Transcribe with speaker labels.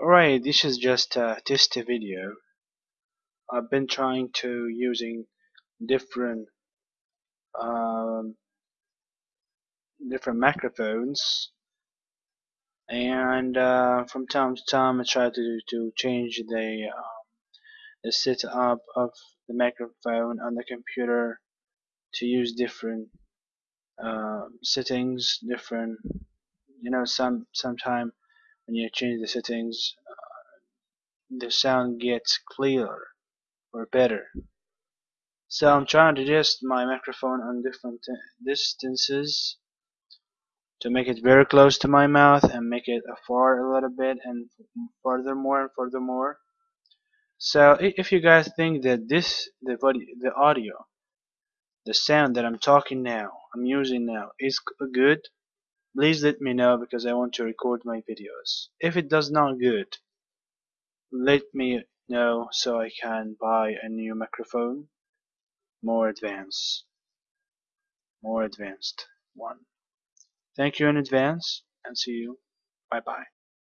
Speaker 1: Alright, this is just a test video. I've been trying to using different um, different microphones and uh, from time to time I try to to change the um, the setup of the microphone on the computer to use different uh, settings different you know some sometime when you change the settings uh, the sound gets clearer or better. So I'm trying to adjust my microphone on different distances to make it very close to my mouth and make it far a little bit and furthermore and furthermore. So if you guys think that this the the audio the sound that I'm talking now I'm using now is good please let me know because I want to record my videos. If it does not good let me know so I can buy a new microphone more advanced more advanced one. Thank you in advance and see you. Bye bye